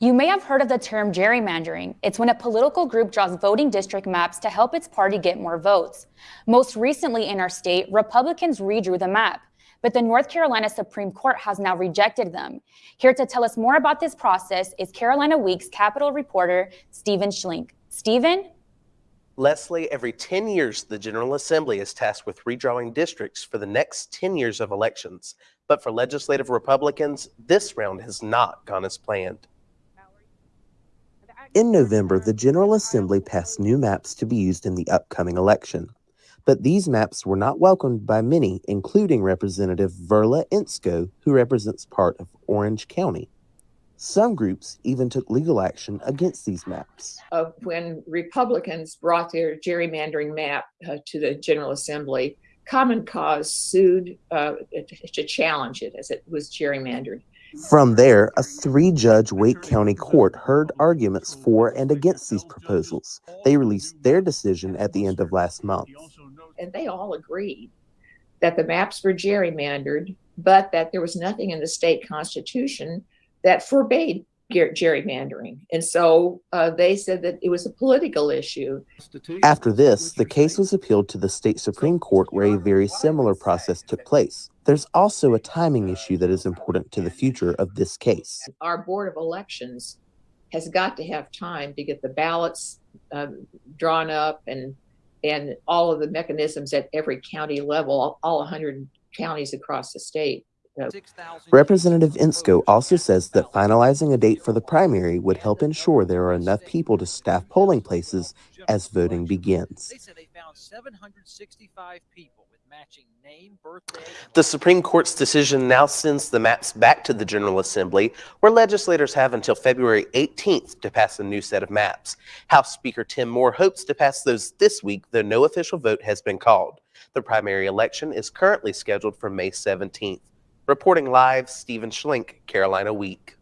You may have heard of the term gerrymandering. It's when a political group draws voting district maps to help its party get more votes. Most recently in our state, Republicans redrew the map, but the North Carolina Supreme Court has now rejected them. Here to tell us more about this process is Carolina Week's Capitol reporter, Stephen Schlink. Stephen? Leslie, every 10 years, the General Assembly is tasked with redrawing districts for the next 10 years of elections. But for legislative Republicans, this round has not gone as planned. In November, the General Assembly passed new maps to be used in the upcoming election. But these maps were not welcomed by many, including Representative Verla Insko, who represents part of Orange County. Some groups even took legal action against these maps. Uh, when Republicans brought their gerrymandering map uh, to the General Assembly, Common Cause sued uh, to challenge it as it was gerrymandered. From there, a three judge Wake County court heard arguments for and against these proposals. They released their decision at the end of last month. And they all agreed that the maps were gerrymandered, but that there was nothing in the state constitution that forbade gerrymandering. And so uh, they said that it was a political issue. After this, the case was appealed to the state Supreme Court, where a very similar process took place. There's also a timing issue that is important to the future of this case. Our Board of Elections has got to have time to get the ballots um, drawn up and and all of the mechanisms at every county level, all 100 counties across the state. Representative Insko also says that finalizing a date for the primary would help ensure there are enough people to staff polling places as voting begins. They said they found 765 people with matching name, birthday. The Supreme Court's decision now sends the maps back to the General Assembly, where legislators have until February 18th to pass a new set of maps. House Speaker Tim Moore hopes to pass those this week, though no official vote has been called. The primary election is currently scheduled for May 17th. Reporting live, Stephen Schlink, Carolina Week.